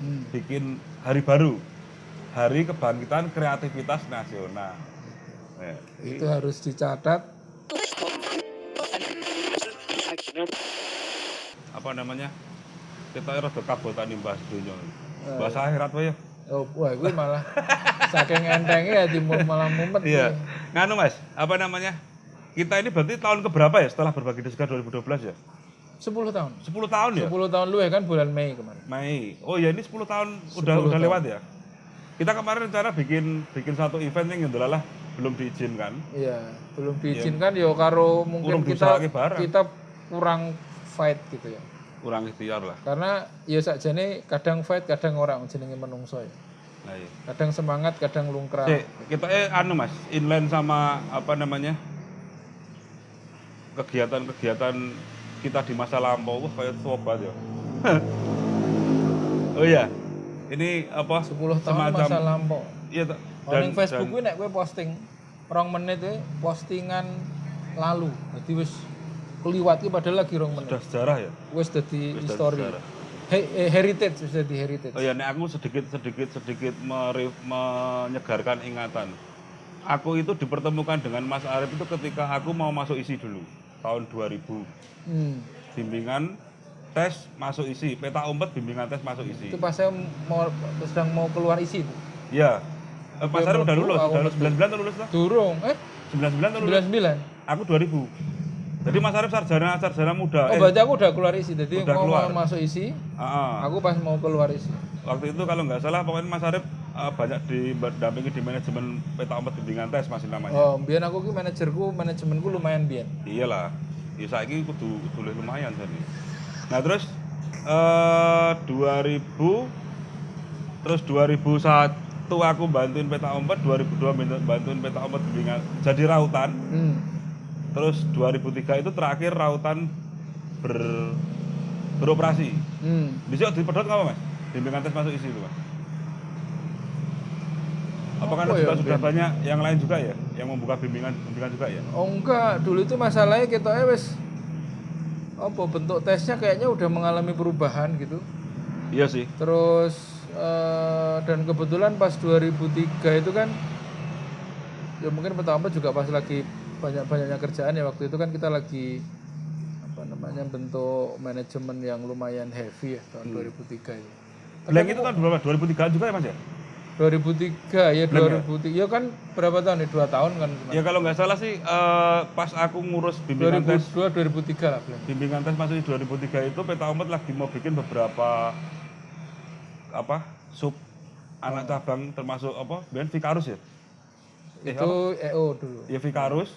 Hmm. bikin hari baru, Hari Kebangkitan Kreativitas Nasional. Ya. Itu harus dicatat. Apa namanya? Kita rada kabotan nih bahas dunia. Eh. Bahasa akhirat ya. Oh, wah, gue malah saking entengnya ya timur malah mumet. Iya. Nganu Mas, apa namanya? Kita ini berarti tahun keberapa ya setelah berbagi diskar 2012 ya? 10 tahun. 10 tahun ya? 10 tahun lu ya kan bulan Mei kemarin. Mei. Oh ya ini 10 tahun udah 10 udah tahun. lewat ya. Kita kemarin rencana bikin bikin satu event yang adalah belum diizinkan. Iya, belum diizinkan ya karo mungkin kita kita kurang fight gitu ya. Kurang ikhtiar lah. Karena ya sakjane kadang fight, kadang orang jenenge menungso ya. Nah, iya. Kadang semangat, kadang lungkrah. Cek, kita eh anu Mas, inline sama apa namanya? kegiatan-kegiatan kita di masa lampau wah kayak sobat ya. oh iya. Ini apa? 10 tahun semacam masa lampau. Iya, tak. Oh, ning Facebook kuwi nek kowe posting rong menit kuwi postingan lalu. Jadi wis keliwat ki padahal lagi rong menit. sudah sejarah ya. Wis dadi history. He- eh, heritage wis dadi heritage. Oh ya, nek aku sedikit sedikit sedikit mere- menyegarkan ingatan. Aku itu dipertemukan dengan Mas Arif itu ketika aku mau masuk isi dulu tahun 2000. Hmm. Bimbingan tes masuk isi, peta umpet bimbingan tes masuk isi. Itu pas saya mau sedang mau keluar isi itu. Iya. Eh, Mas Arif udah lulus, udah lulus 99 tuh lulus lah. Durung, eh 99 tuh lulus. 99. Aku 2000. Jadi Mas Arif sarjana sarjana muda. Oh, Eh, berarti aku udah keluar isi. Jadi Udah mau keluar. masuk isi, ah, ah. aku pas mau keluar isi. Waktu itu kalau nggak salah pokoknya Mas Arif eh, banyak didampingi di manajemen peta umpet bimbingan tes masih namanya. Oh, biyen aku ki manajerku, manajemenku lumayan biyen. Iyalah. Ya saiki kudu kudu lumayan jadi. Nah, terus eh 2000 terus 2001 aku bantuin peta umpet, 2002 bantu- bantuin peta umpet bimbingan jadi rautan. Hmm. Terus 2003 itu terakhir rautan ber beroperasi. Hmm. Bisa dipedot nggak Mas? Bimbingan tes masuk isi itu, Mas. Apa karena Apa juga ya, sudah banyak yang lain juga ya, yang membuka bimbingan bimbingan juga ya? Oh enggak, dulu itu masalahnya kita wes apa bentuk tesnya kayaknya udah mengalami perubahan gitu. Iya sih. Terus eh, dan kebetulan pas 2003 itu kan ya mungkin pertama juga pas lagi banyak-banyaknya kerjaan ya waktu itu kan kita lagi apa namanya bentuk manajemen yang lumayan heavy ya tahun 2003 itu. Blank itu kan berapa? 2003 juga ya Mas ya? 2003 ya 2003 ya kan berapa tahun nih dua tahun kan Ya kalau nggak salah sih eh, pas aku ngurus bimbingan tes 2002 2003 lah Blan. bimbingan tes di 2003 itu peta umpet lagi mau bikin beberapa apa sub anak cabang termasuk apa? Biar Vikarus ya? Eh, itu EO dulu ya Vikarus,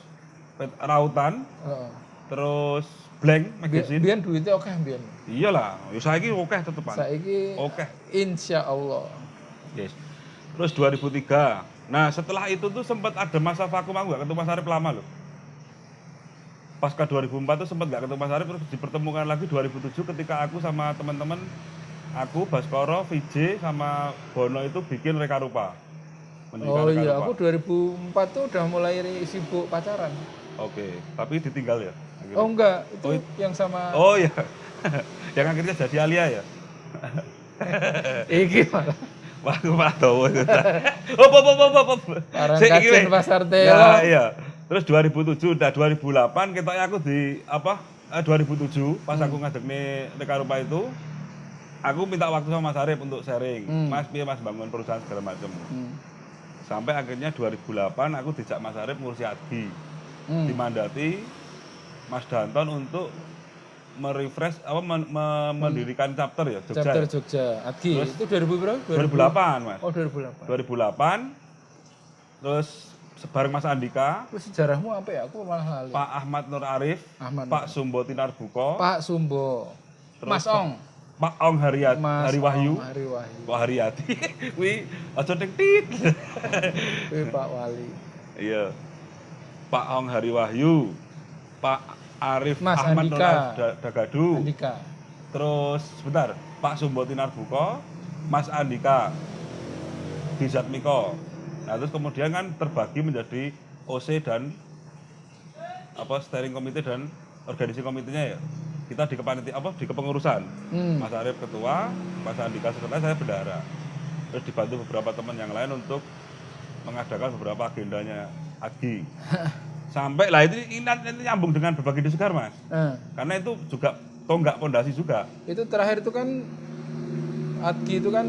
pet- Rautan, Heeh. terus Blank magazine. biyen duitnya oke biyen Iyalah, ya saiki oke tetepan. saiki Oke. insya Allah Yes. Terus 2003. Nah, setelah itu tuh sempat ada masa vakum aku gak ketemu Mas Arif lama loh. Pasca 2004 tuh sempat gak ketemu Mas Arif terus dipertemukan lagi 2007 ketika aku sama teman-teman aku Baskoro, VJ sama Bono itu bikin Reka Rupa. Oh Reka iya Rupa. aku 2004 tuh udah mulai sibuk pacaran Oke, tapi ditinggal ya. akhirnya. oh enggak itu yang sama Oh iya. Yang akhirnya jadi Alia ya. iki malah aku malah tahu oh, oh, oh, oh. Parang Sik, iki. Pasar Teo. Ya, iya. Terus 2007 udah 2008 kita aku di apa? Eh, 2007 pas aku ngadeg nih Reka Rupa itu aku minta waktu sama Mas Arif untuk sharing. Hmm. Mas piye Mas bangun perusahaan segala macam. Hmm. Sampai akhirnya 2008 aku dijak Mas Arif ngurusi Adgi. Hmm. Dimandati Mas Danton untuk merefresh apa men- me- mendirikan chapter ya Jogja. chapter ya? Jogja. Adgi itu 2000 berapa? 2008 Mas. oh 2008 2008 terus bareng Mas Andika, itu sejarahmu apa ya? Aku malah lali. Pak Ahmad Nur Arif, Ahmad Pak Sumbo Tinar Buko, Pak Sumbo. Mas Ong. Pak Ong Haryat, Mas Hari Wahyu, Ong, Hari Wahyu Pak Haryati. Wi aja ning tit. Kuwi Pak Wali. Iya. Pak Ong Hari Wahyu, Pak Arif Mas Ahmad Andika. Arif Da- Dagadu. Andika Terus sebentar, Pak Sumbo Tinar Buko, Mas Andika di Zatmiko. Nah, terus kemudian kan terbagi menjadi OC dan apa steering komite dan organisasi komitenya ya. kita di kepaniti apa di kepengurusan Hmm. Mas Arief ketua Mas Andika sekretaris saya bendahara terus dibantu beberapa teman yang lain untuk mengadakan beberapa agendanya Agi sampai lah itu ini nanti nyambung dengan berbagi di segar mas Nah, karena itu juga tonggak pondasi juga itu terakhir itu kan Adgi itu kan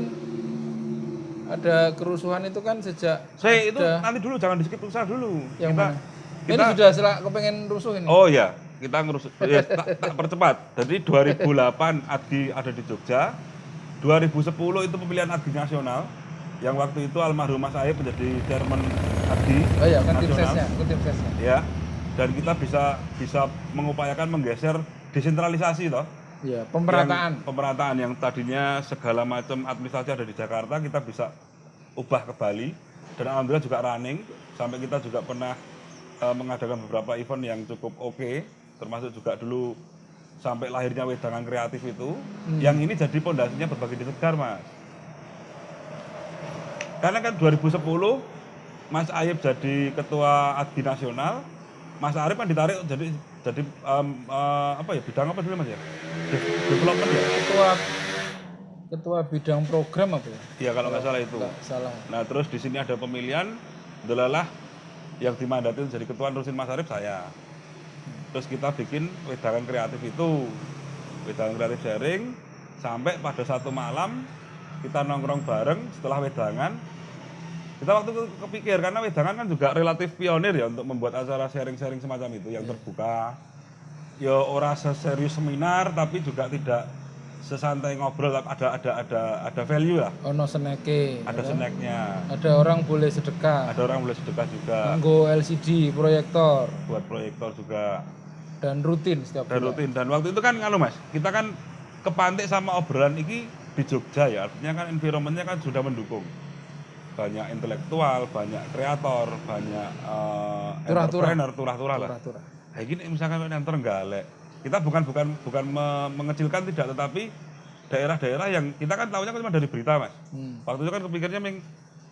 ada kerusuhan itu kan sejak saya itu Ada. nanti dulu jangan di skip dulu yang kita mana? kita Ini sudah setelah kepengen rusuh ini. oh ya kita ngurus ya, tak, tak percepat jadi 2008 Adi ada di Jogja 2010 itu pemilihan Adi nasional yang waktu itu almarhum Mas Aib menjadi chairman Adi Oh iya, kan tim sesnya, kan tim sesnya. ya dan kita bisa bisa mengupayakan menggeser desentralisasi toh. Iya, pemerataan. yang, pemerataan yang tadinya segala macam administrasi ada di Jakarta kita bisa ubah ke Bali. Dan alhamdulillah juga running. Sampai kita juga pernah eh, mengadakan beberapa event yang cukup oke. Termasuk juga dulu sampai lahirnya wedangan kreatif itu. Yang ini jadi pondasinya berbagi di segar mas karena kan 2010 Mas Ayib jadi ketua Adi Nasional Mas Arief kan ditarik jadi jadi em, eh, apa ya bidang apa dulu mas ya? De- development ya? Ketua ketua bidang program apa ya? iya kalau nggak salah itu. Enggak salah. nah terus di sini ada pemilihan delalah yang dimandati jadi ketua Rusin Mas Arief saya. Terus kita bikin wedangan kreatif itu. Wedangan kreatif sharing sampai pada satu malam kita nongkrong bareng setelah wedangan kita waktu itu kepikir karena wedangan kan juga relatif pionir ya untuk membuat acara sharing-sharing semacam itu yang terbuka. Ya ora seserius seminar tapi juga tidak sesantai ngobrol ada ada ada ada value lah. Ono seneke. ada snacknya. Ada orang boleh sedekah. ada orang boleh sedekah juga. Nggo LCD, proyektor. Buat proyektor juga. Dan rutin setiap dan bulan. rutin. Dan waktu itu kan nganu mas kita kan kepantik sama obrolan ini di Jogja ya. Artinya kan environmentnya kan sudah mendukung banyak intelektual banyak kreator banyak eh, Turah-turah. entrepreneur turah-turah lah kayak gini misalkan yang terenggalek kita bukan bukan bukan me- mengecilkan tidak tetapi daerah-daerah yang kita kan tahunya kan cuma dari berita mas Hmm. waktu itu kan kepikirnya meng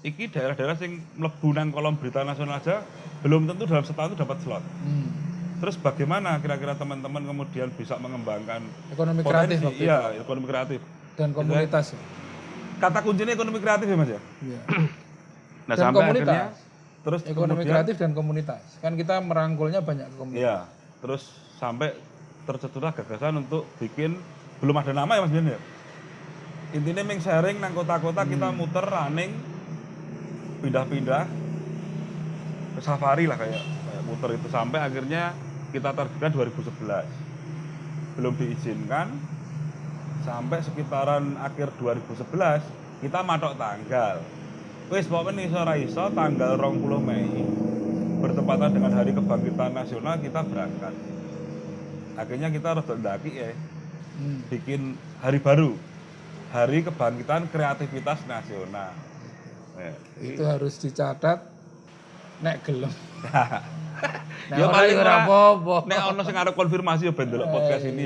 iki daerah-daerah sing mlebu nang kolom berita nasional aja belum tentu dalam setahun itu dapat slot Hmm. Terus bagaimana kira-kira teman-teman kemudian bisa mengembangkan Ekonomi kreatif potensi? Iya, ekonomi kreatif. dan komunitas. Kata kuncinya ekonomi kreatif ya Mas ya. Iya. Nah, Dan sampai komunitas. akhirnya terus Ekonomi kemudian kreatif dan komunitas. Kan kita merangkulnya banyak ke komunitas. iya, terus sampai tercetuslah gagasan untuk bikin belum ada nama ya Mas Bian ya. Intinya meng sharing nang kota-kota kita Hmm. muter running pindah-pindah ke safari lah kayak, kayak muter itu sampai akhirnya kita targetkan 2011 belum diizinkan sampai sekitaran akhir 2011 kita matok tanggal. Wis pokoknya iso iso tanggal 20 Mei bertepatan dengan hari kebangkitan nasional kita berangkat. Akhirnya kita rada ndaki ya Hmm. bikin hari baru hari kebangkitan kreativitas nasional. Ya, Itu harus dicatat nek gelem. ya paling ora. ora apa-apa. nek ono sing arep konfirmasi ya ben delok podcast ini